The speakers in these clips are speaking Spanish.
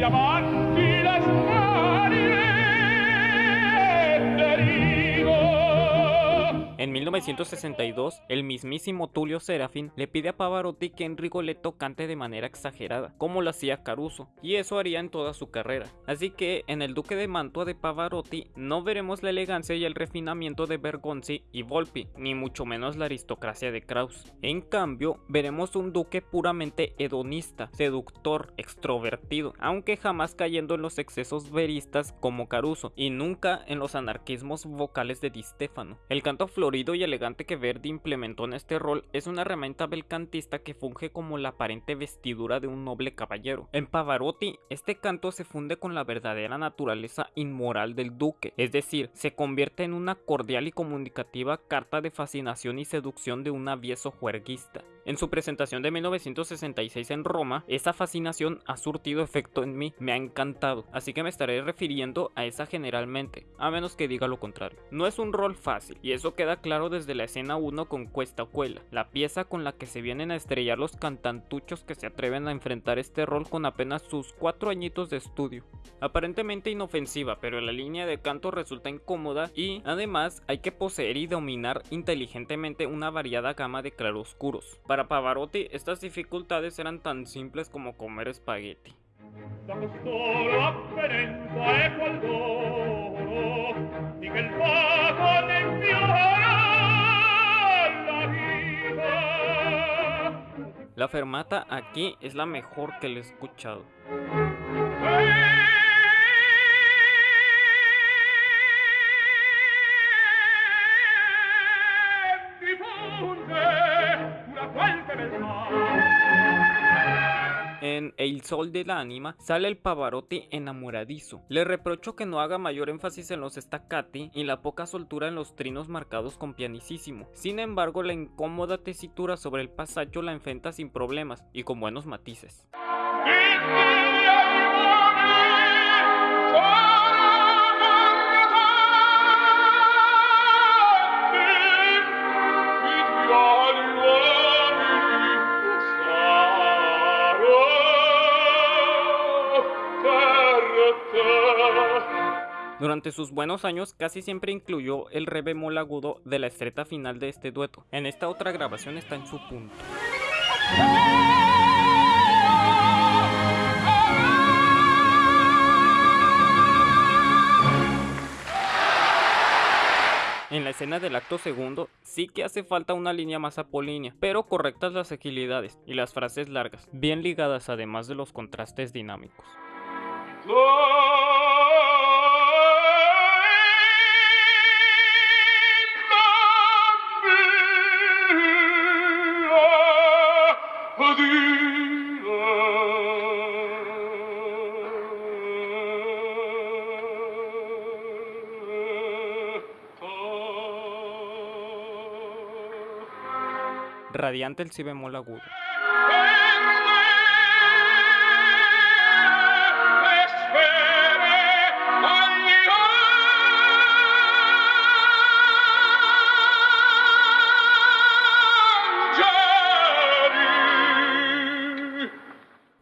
chiamar En 1962, el mismísimo Tulio Serafín le pide a Pavarotti que en Rigoletto cante de manera exagerada, como lo hacía Caruso, y eso haría en toda su carrera. Así que en El Duque de Mantua de Pavarotti no veremos la elegancia y el refinamiento de Bergonzi y Volpi, ni mucho menos la aristocracia de Krauss. En cambio, veremos un duque puramente hedonista, seductor, extrovertido, aunque jamás cayendo en los excesos veristas como Caruso, y nunca en los anarquismos vocales de Di Stefano. El canto y elegante que Verdi implementó en este rol es una herramienta belcantista que funge como la aparente vestidura de un noble caballero. En Pavarotti, este canto se funde con la verdadera naturaleza inmoral del duque, es decir, se convierte en una cordial y comunicativa carta de fascinación y seducción de un avieso juerguista. En su presentación de 1966 en Roma, esa fascinación ha surtido efecto en mí, me ha encantado, así que me estaré refiriendo a esa generalmente, a menos que diga lo contrario. No es un rol fácil, y eso queda claro desde la escena 1 con Cuesta Cuela, la pieza con la que se vienen a estrellar los cantantuchos que se atreven a enfrentar este rol con apenas sus 4 añitos de estudio. Aparentemente inofensiva, pero la línea de canto resulta incómoda y además hay que poseer y dominar inteligentemente una variada gama de claroscuros. Para Pavarotti, estas dificultades eran tan simples como comer espagueti. La fermata aquí es la mejor que le he escuchado. En El Sol del Ánima sale el Pavarotti enamoradizo. Le reprocho que no haga mayor énfasis en los staccati y la poca soltura en los trinos marcados con pianicísimo. Sin embargo, la incómoda tesitura sobre el pasacho la enfrenta sin problemas y con buenos matices. Durante sus buenos años casi siempre incluyó el re bemol agudo de la estreta final de este dueto. En esta otra grabación está en su punto. En la escena del acto segundo sí que hace falta una línea más apolínea, pero correctas las agilidades y las frases largas, bien ligadas además de los contrastes dinámicos. Radiante el si bemol.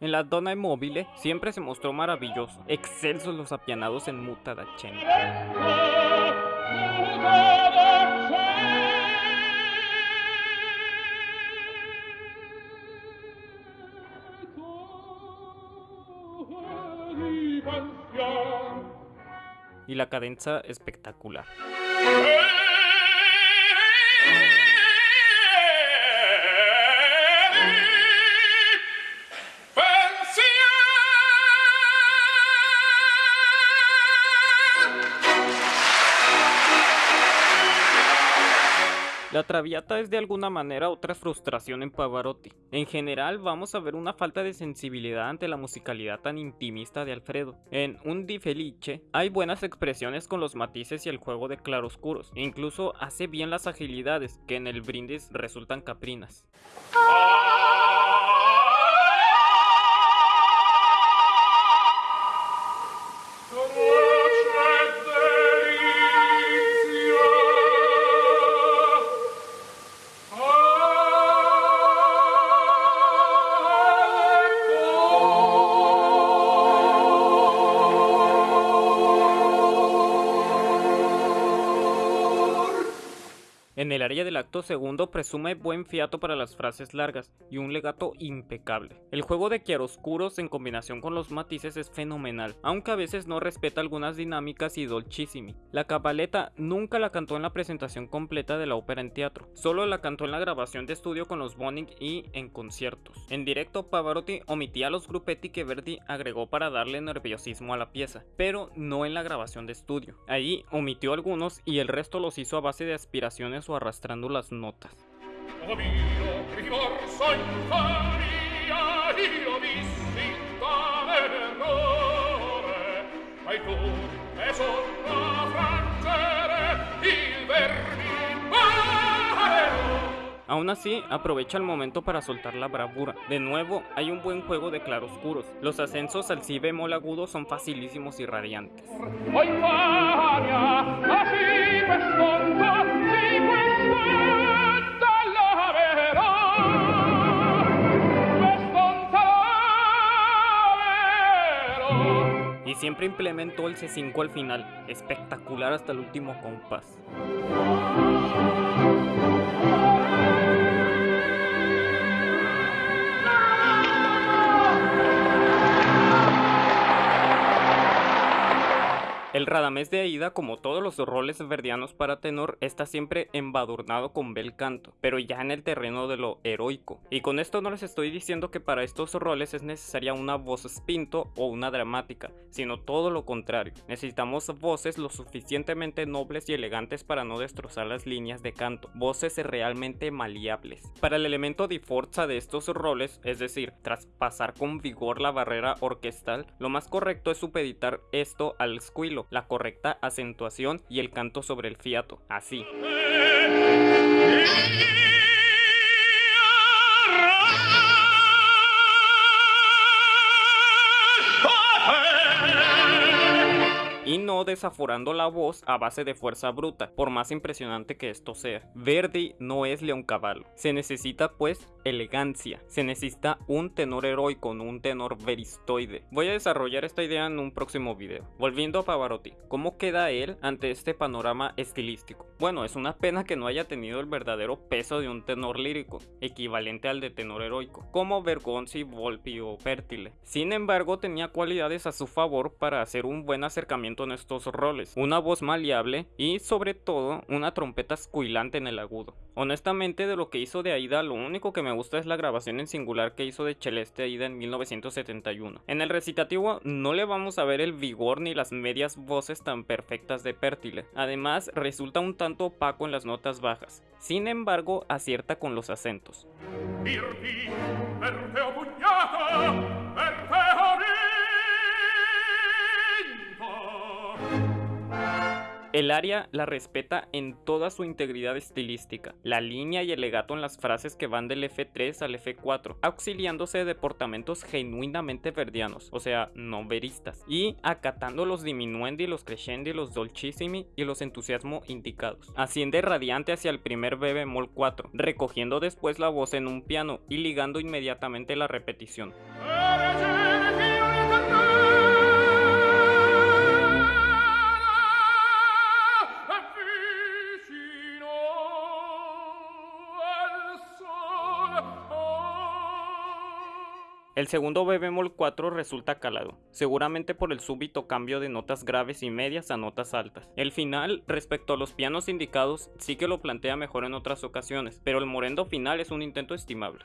En la Donna Mobile siempre se mostró maravilloso, excelsos los apianados en muta da y la cadenza espectacular. La Traviata es de alguna manera otra frustración en Pavarotti. En general vamos a ver una falta de sensibilidad ante la musicalidad tan intimista de Alfredo. En Un Di Felice hay buenas expresiones con los matices y el juego de claroscuros. Incluso hace bien las agilidades, que en el brindis resultan caprinas. En acto segundo presume buen fiato para las frases largas y un legato impecable. El juego de chiaroscuros en combinación con los matices es fenomenal, aunque a veces no respeta algunas dinámicas y dolchissimi. La cabaleta nunca la cantó en la presentación completa de la ópera en teatro, solo la cantó en la grabación de estudio con los Boning y en conciertos. En directo Pavarotti omitía los gruppetti que Verdi agregó para darle nerviosismo a la pieza, pero no en la grabación de estudio. Allí omitió algunos y el resto los hizo a base de aspiraciones o arrastrando notas. Aún así, aprovecha el momento para soltar la bravura. De nuevo, hay un buen juego de claroscuros. Los ascensos al si bemol agudo son facilísimos y radiantes. Y siempre implementó el C5 al final, espectacular hasta el último compás. Radamés de Aida, como todos los roles verdianos para tenor, está siempre embadurnado con bel canto, pero ya en el terreno de lo heroico. Y con esto no les estoy diciendo que para estos roles es necesaria una voz spinto o una dramática, sino todo lo contrario. Necesitamos voces lo suficientemente nobles y elegantes para no destrozar las líneas de canto, voces realmente maleables. Para el elemento de forza de estos roles, es decir, traspasar con vigor la barrera orquestal, lo más correcto es supeditar esto al squilo, la correcta acentuación y el canto sobre el fiato, así. y no desaforando la voz a base de fuerza bruta, por más impresionante que esto sea. Verdi no es Leoncavallo. Se necesita pues elegancia, se necesita un tenor heroico, no un tenor veristoide. Voy a desarrollar esta idea en un próximo video. Volviendo a Pavarotti, ¿cómo queda él ante este panorama estilístico? Bueno, es una pena que no haya tenido el verdadero peso de un tenor lírico, equivalente al de tenor heroico, como Bergonzi, Volpi o Pertile. Sin embargo, tenía cualidades a su favor para hacer un buen acercamiento en estos roles, una voz maleable y sobre todo una trompeta escuilante en el agudo. Honestamente de lo que hizo de Aida lo único que me gusta es la grabación en singular que hizo de Celeste Aida en 1971. En el recitativo no le vamos a ver el vigor ni las medias voces tan perfectas de Pértile. Además resulta un tanto opaco en las notas bajas. Sin embargo acierta con los acentos. El aria la respeta en toda su integridad estilística, la línea y el legato en las frases que van del F3 al F4, auxiliándose de deportamentos genuinamente verdianos, o sea, no veristas, y acatando los diminuendi, los crescendi, los dolcissimi y los entusiasmo indicados. Asciende radiante hacia el primer B bemol 4, recogiendo después la voz en un piano y ligando inmediatamente la repetición. El segundo B bemol 4 resulta calado, seguramente por el súbito cambio de notas graves y medias a notas altas. El final, respecto a los pianos indicados, sí que lo plantea mejor en otras ocasiones, pero el morendo final es un intento estimable.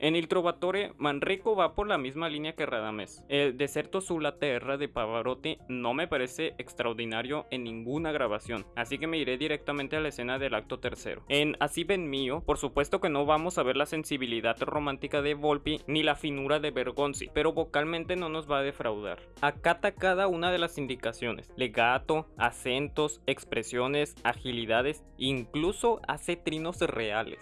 En Il Trovatore, Manrico va por la misma línea que Radames. El Deserto sulla terra de Pavarotti no me parece extraordinario en ninguna grabación, así que me iré directamente a la escena del acto tercero. En Así ven mío, por supuesto que no vamos a ver la sensibilidad romántica de Volpi ni la finura de Bergonzi, pero vocalmente no nos va a defraudar. Acata cada una de las indicaciones, legato, acentos, expresiones, agilidades, incluso hace trinos reales.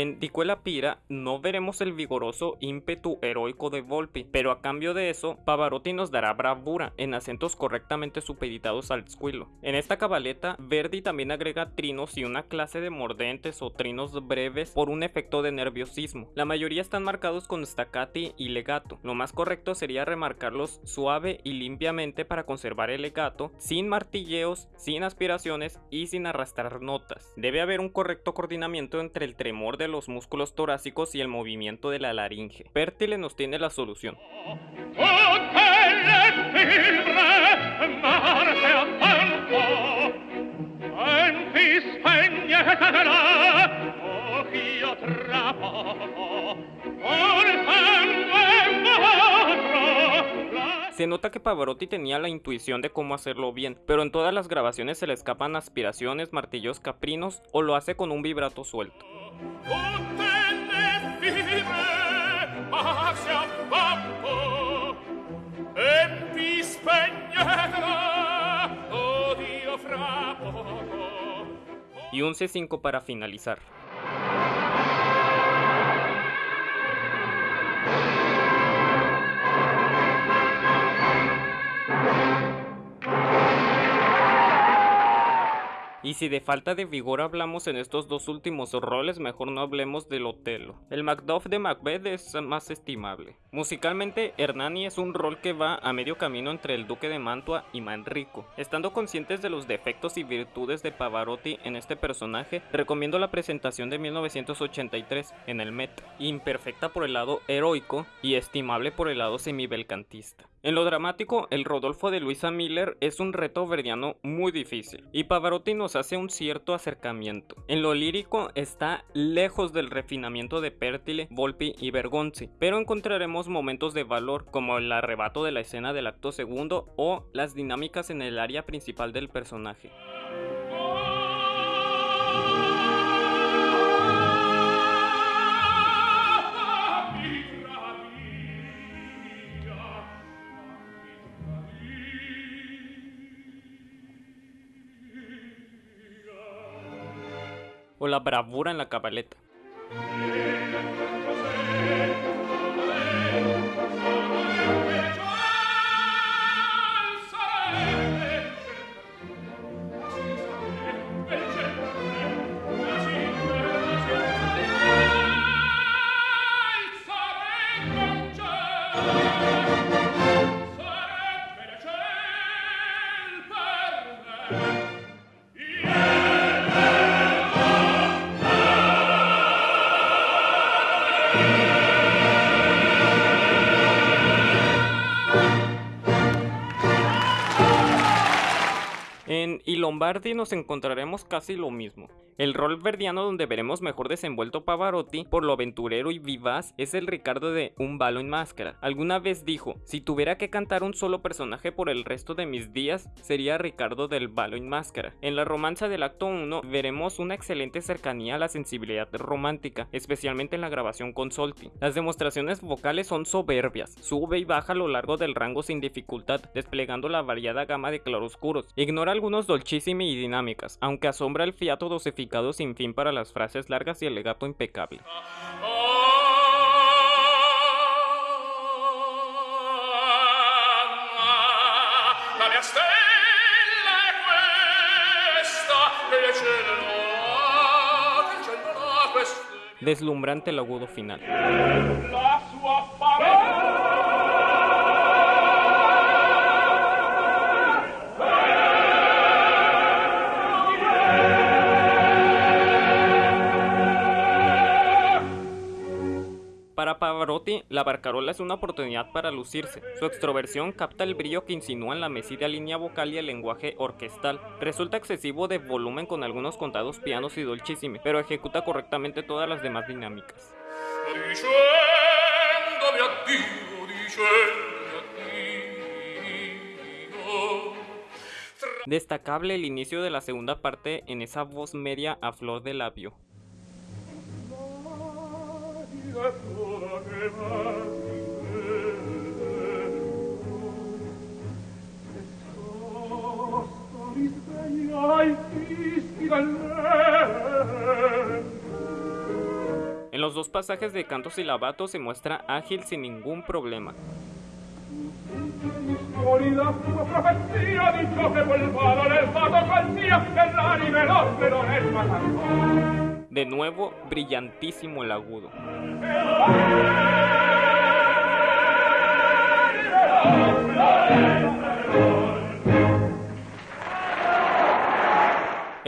En Dicuela Pira no veremos el vigoroso ímpetu heroico de Volpi, pero a cambio de eso, Pavarotti nos dará bravura en acentos correctamente supeditados al squillo. En esta cabaleta, Verdi también agrega trinos y una clase de mordentes o trinos breves por un efecto de nerviosismo. La mayoría están marcados con staccati y legato. Lo más correcto sería remarcarlos suave y limpiamente para conservar el legato, sin martilleos, sin aspiraciones y sin arrastrar notas. Debe haber un correcto coordinamiento entre el tremor de los músculos torácicos y el movimiento de la laringe. Pertile nos tiene la solución. Se nota que Pavarotti tenía la intuición de cómo hacerlo bien, pero en todas las grabaciones se le escapan aspiraciones, martillos caprinos o lo hace con un vibrato suelto. Y un C5 para finalizar. Y si de falta de vigor hablamos en estos dos últimos roles, mejor no hablemos del Otelo. El Macduff de Macbeth es más estimable. Musicalmente, Hernani es un rol que va a medio camino entre el Duque de Mantua y Manrico. Estando conscientes de los defectos y virtudes de Pavarotti en este personaje, recomiendo la presentación de 1983 en el Met, imperfecta por el lado heroico y estimable por el lado semibelcantista. En lo dramático, el Rodolfo de Luisa Miller es un reto verdiano muy difícil, y Pavarotti nos hace un cierto acercamiento. En lo lírico está lejos del refinamiento de Pertile, Volpi y Bergonzi, pero encontraremos momentos de valor como el arrebato de la escena del acto segundo o las dinámicas en el área principal del personaje. O la bravura en la cabaleta. Lombardi nos encontraremos casi lo mismo. El rol verdiano donde veremos mejor desenvuelto Pavarotti por lo aventurero y vivaz es el Ricardo de Un balo en máscara. Alguna vez dijo, si tuviera que cantar un solo personaje por el resto de mis días, sería Ricardo del balo en máscara. En la romanza del acto 1 veremos una excelente cercanía a la sensibilidad romántica, especialmente en la grabación con Solti. Las demostraciones vocales son soberbias, sube y baja a lo largo del rango sin dificultad, desplegando la variada gama de claroscuros. Ignora algunos dolchissimi y dinámicas, aunque asombra el fiato dosificado sin fin para las frases largas y el legato impecable. Deslumbrante el agudo final. Para Pavarotti, la barcarola es una oportunidad para lucirse. Su extroversión capta el brillo que insinúa en la mesida línea vocal y el lenguaje orquestal. Resulta excesivo de volumen con algunos contados pianos y dolchissimi, pero ejecuta correctamente todas las demás dinámicas. Destacable el inicio de la segunda parte en esa voz media a flor de labio. Dos pasajes de canto silabato se muestra ágil sin ningún problema. De nuevo, brillantísimo el agudo.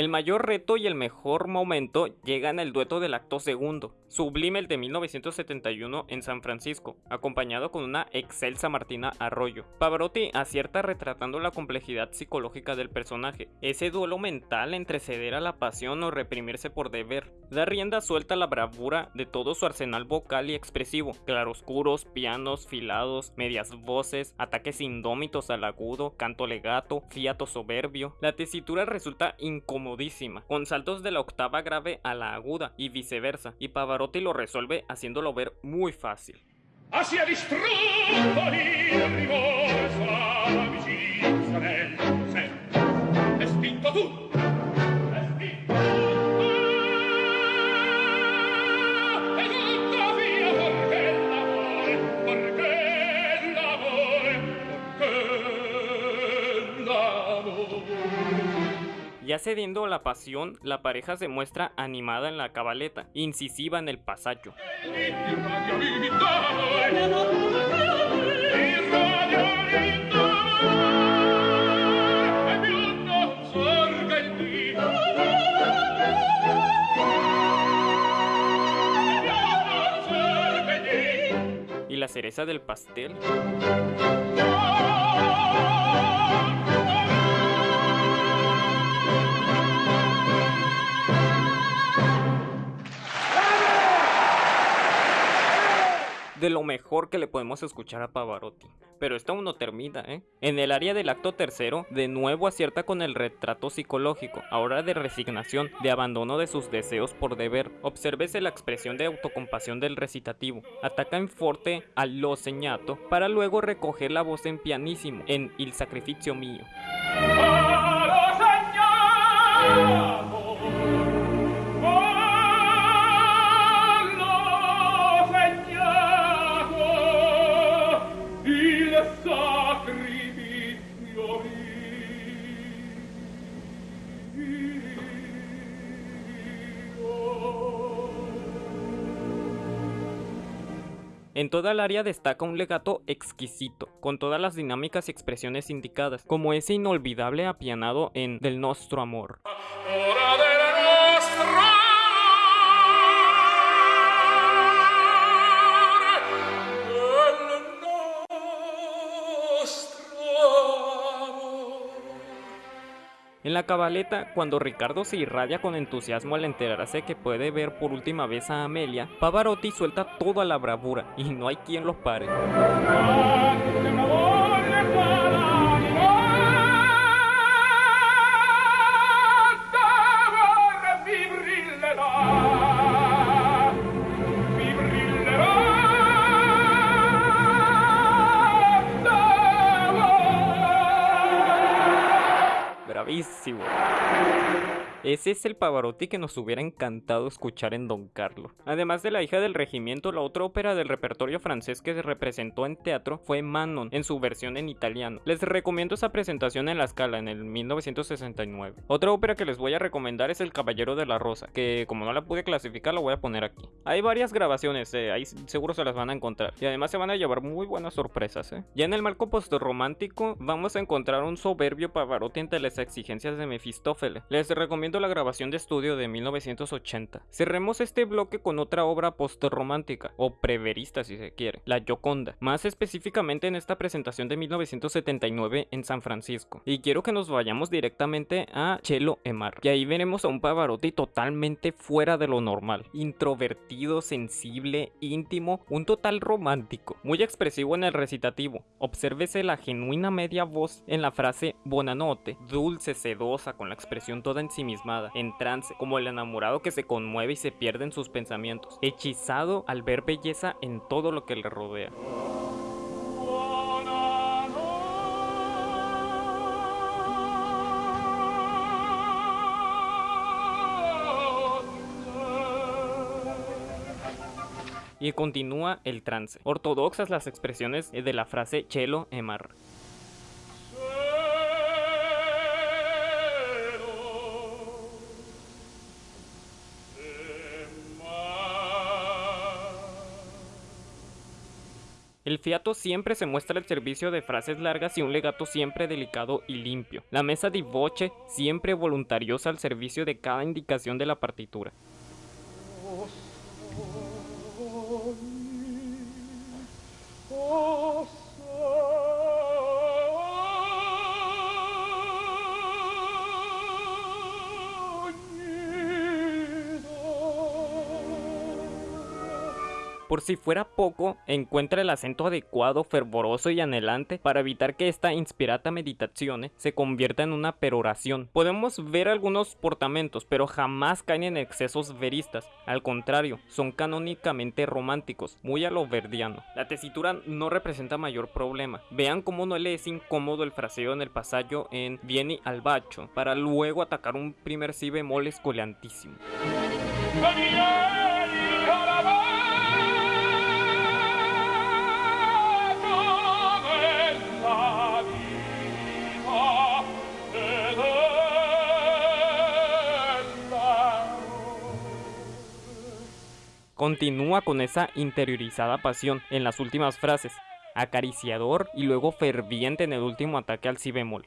El mayor reto y el mejor momento llega en el dueto del acto segundo, sublime el de 1971 en San Francisco, acompañado con una excelsa Martina Arroyo. Pavarotti acierta retratando la complejidad psicológica del personaje, ese duelo mental entre ceder a la pasión o reprimirse por deber. Da rienda suelta la bravura de todo su arsenal vocal y expresivo, claroscuros, pianos, filados, medias voces, ataques indómitos al agudo, canto legato, fiato soberbio. La tesitura resulta incómoda con saltos de la octava grave a la aguda y viceversa, y Pavarotti lo resuelve haciéndolo ver muy fácil. Cediendo la pasión, la pareja se muestra animada en la cabaleta, incisiva en el pasacho. Y la cereza del pastel. De lo mejor que le podemos escuchar a Pavarotti. Pero esto aún no termina, ¿eh? En el área del acto tercero, de nuevo acierta con el retrato psicológico, ahora de resignación, de abandono de sus deseos por deber. Obsérvese la expresión de autocompasión del recitativo. Ataca en forte al lo señato para luego recoger la voz en pianísimo en Il sacrificio mío. En toda el área destaca un legato exquisito, con todas las dinámicas y expresiones indicadas, como ese inolvidable apianado en Del Nostro Amor. En la cabaleta, cuando Ricardo se irradia con entusiasmo al enterarse que puede ver por última vez a Amelia, Pavarotti suelta toda la bravura y no hay quien los pare. Ese es el Pavarotti que nos hubiera encantado escuchar en Don Carlo. Además de La hija del regimiento, la otra ópera del repertorio francés que se representó en teatro fue Manon, en su versión en italiano. Les recomiendo esa presentación en la escala en el 1969. Otra ópera que les voy a recomendar es El Caballero de la Rosa, que como no la pude clasificar la voy a poner aquí. Hay varias grabaciones, eh, ahí seguro se las van a encontrar. Y además se van a llevar muy buenas sorpresas. Eh. Ya en el marco postromántico vamos a encontrar un soberbio Pavarotti entre las exigencias de Mefistófeles. Les recomiendo la grabación de estudio de 1980. Cerremos este bloque con otra obra post-romántica, o preverista si se quiere, La Gioconda, más específicamente en esta presentación de 1979 en San Francisco. Y quiero que nos vayamos directamente a Chelo Emar, y ahí veremos a un Pavarotti totalmente fuera de lo normal, introvertido, sensible, íntimo, un total romántico, muy expresivo en el recitativo. Obsérvese la genuina media voz en la frase Bonanote, dulce, sedosa, con la expresión toda en sí misma en trance, como el enamorado que se conmueve y se pierde en sus pensamientos, hechizado al ver belleza en todo lo que le rodea. y continúa el trance. Ortodoxas las expresiones de la frase chelo emar. Fiato siempre se muestra al servicio de frases largas y un legato siempre delicado y limpio. La mesa di voce siempre voluntariosa al servicio de cada indicación de la partitura. Por si fuera poco, encuentra el acento adecuado, fervoroso y anhelante para evitar que esta inspirata meditación se convierta en una peroración. Podemos ver algunos portamentos, pero jamás caen en excesos veristas. Al contrario, son canónicamente románticos, muy a lo verdiano. La tesitura no representa mayor problema. Vean cómo no le es incómodo el fraseo en el pasaje en Vieni al bacho, para luego atacar un primer si bemol. Continúa con esa interiorizada pasión en las últimas frases, acariciador y luego ferviente en el último ataque al si bemol.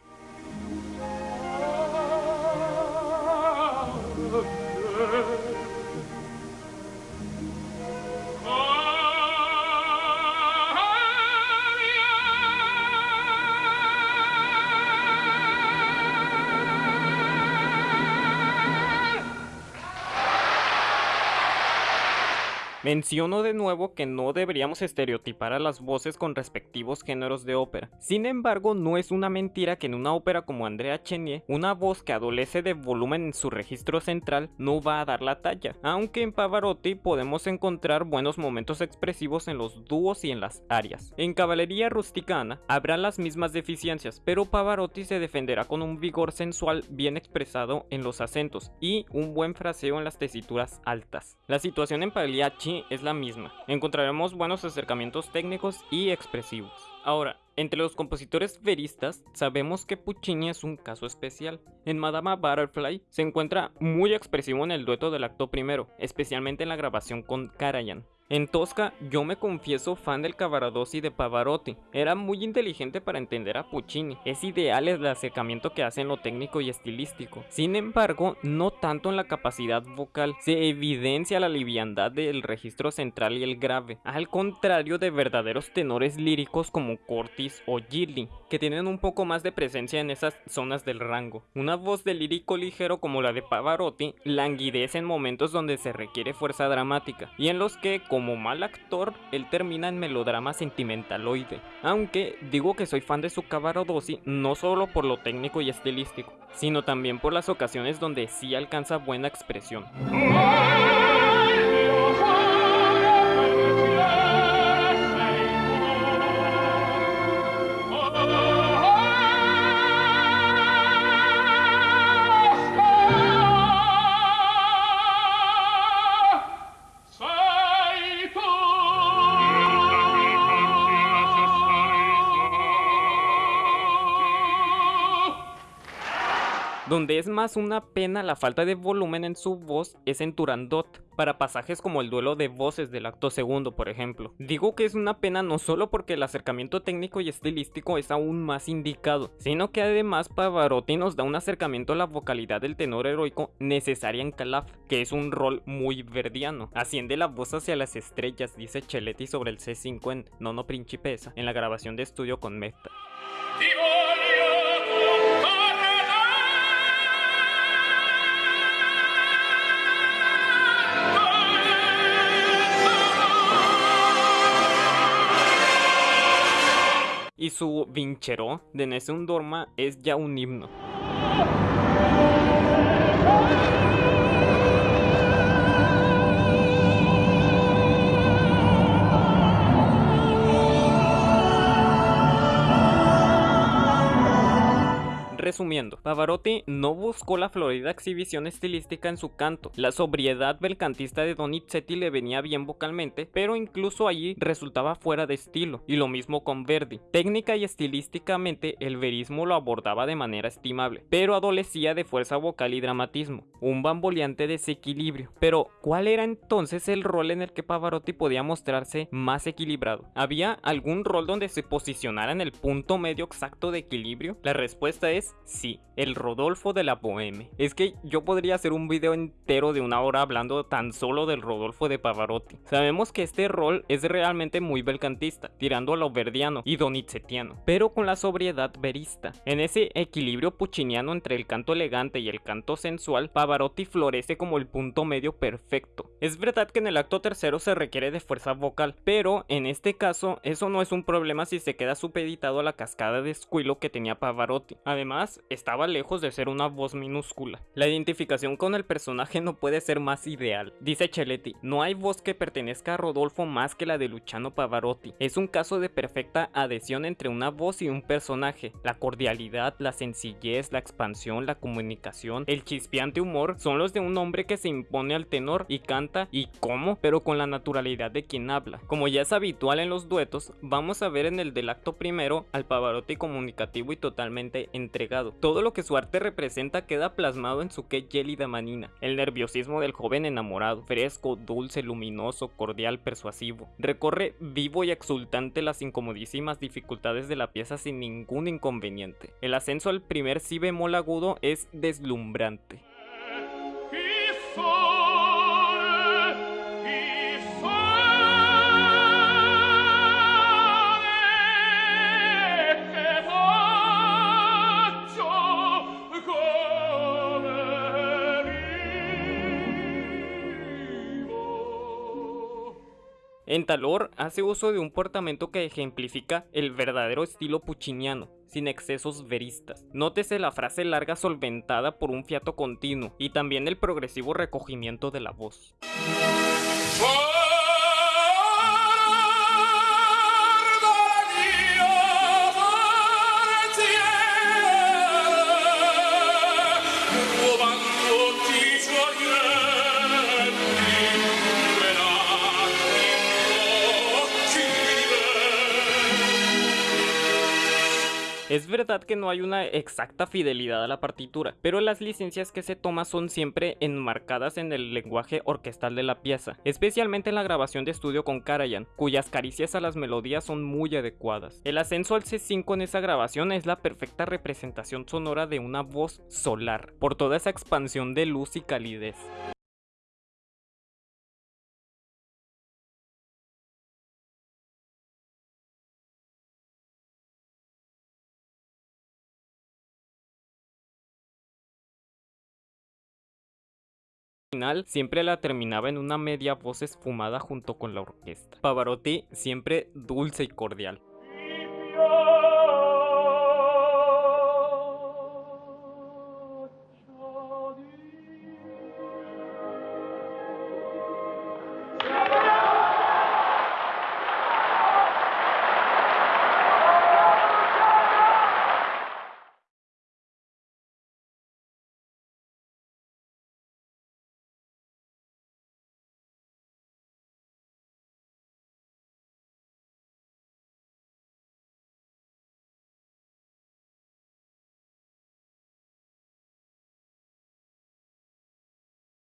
Menciono de nuevo que no deberíamos estereotipar a las voces con respectivos géneros de ópera. Sin embargo, no es una mentira que en una ópera como Andrea Chenier, una voz que adolece de volumen en su registro central no va a dar la talla, aunque en Pavarotti podemos encontrar buenos momentos expresivos en los dúos y en las arias. En Caballería Rusticana habrá las mismas deficiencias, pero Pavarotti se defenderá con un vigor sensual bien expresado en los acentos y un buen fraseo en las tesituras altas. La situación en Pagliacci es la misma. Encontraremos buenos acercamientos técnicos y expresivos. Ahora, entre los compositores veristas, sabemos que Puccini es un caso especial. En Madama Butterfly se encuentra muy expresivo en el dueto del acto primero, especialmente en la grabación con Karajan. En Tosca, yo me confieso fan del Cavaradossi de Pavarotti. Era muy inteligente para entender a Puccini. Es ideal el acercamiento que hace en lo técnico y estilístico. Sin embargo, no tanto en la capacidad vocal. Se evidencia la liviandad del registro central y el grave. Al contrario de verdaderos tenores líricos como Cortis o Gilly, que tienen un poco más de presencia en esas zonas del rango. Una voz de lírico ligero como la de Pavarotti languidece en momentos donde se requiere fuerza dramática y en los que, como mal actor, él termina en melodrama sentimentaloide. Aunque digo que soy fan de su Cavaradossi no solo por lo técnico y estilístico, sino también por las ocasiones donde sí alcanza buena expresión. Donde es más una pena la falta de volumen en su voz es en Turandot, para pasajes como el duelo de voces del acto segundo, por ejemplo. Digo que es una pena no solo porque el acercamiento técnico y estilístico es aún más indicado, sino que además Pavarotti nos da un acercamiento a la vocalidad del tenor heroico necesaria en Calaf, que es un rol muy verdiano. Asciende la voz hacia las estrellas, dice Celetti sobre el C5 en Nono Principesa, en la grabación de estudio con Meta. Su vincheró de Nessun Dorma es ya un himno. Pavarotti no buscó la florida exhibición estilística en su canto, la sobriedad belcantista de Donizetti le venía bien vocalmente, pero incluso allí resultaba fuera de estilo, y lo mismo con Verdi. Técnica y estilísticamente el verismo lo abordaba de manera estimable, pero adolecía de fuerza vocal y dramatismo, un bamboleante desequilibrio. Pero, ¿cuál era entonces el rol en el que Pavarotti podía mostrarse más equilibrado? ¿Había algún rol donde se posicionara en el punto medio exacto de equilibrio? La respuesta es sí, el Rodolfo de la Boheme. Es que yo podría hacer un video entero de una hora hablando tan solo del Rodolfo de Pavarotti. Sabemos que este rol es realmente muy belcantista, tirando a lo verdiano y donizetiano, pero con la sobriedad verista. En ese equilibrio pucciniano entre el canto elegante y el canto sensual, Pavarotti florece como el punto medio perfecto. Es verdad que en el acto tercero se requiere de fuerza vocal, pero en este caso eso no es un problema si se queda supeditado a la cascada de escuilo que tenía Pavarotti. Además, estaba lejos de ser una voz minúscula. La identificación con el personaje no puede ser más ideal. Dice Celetti, no hay voz que pertenezca a Rodolfo más que la de Luciano Pavarotti. Es un caso de perfecta adhesión entre una voz y un personaje. La cordialidad, la sencillez, la expansión, la comunicación, el chispeante humor son los de un hombre que se impone al tenor y canta y cómo, pero con la naturalidad de quien habla. Como ya es habitual en los duetos, vamos a ver en el del acto primero al Pavarotti comunicativo y totalmente entregado. Todo lo que su arte representa queda plasmado en su que gélida manina, el nerviosismo del joven enamorado, fresco, dulce, luminoso, cordial, persuasivo. Recorre vivo y exultante las incomodísimas dificultades de la pieza sin ningún inconveniente. El ascenso al primer si bemol agudo es deslumbrante. En Talor hace uso de un portamento que ejemplifica el verdadero estilo pucciniano, sin excesos veristas. Nótese la frase larga solventada por un fiato continuo y también el progresivo recogimiento de la voz. Es verdad que no hay una exacta fidelidad a la partitura, pero las licencias que se toman son siempre enmarcadas en el lenguaje orquestal de la pieza, especialmente en la grabación de estudio con Karajan, cuyas caricias a las melodías son muy adecuadas. El ascenso al C5 en esa grabación es la perfecta representación sonora de una voz solar, por toda esa expansión de luz y calidez. Siempre la terminaba en una media voz esfumada junto con la orquesta. Pavarotti siempre dulce y cordial.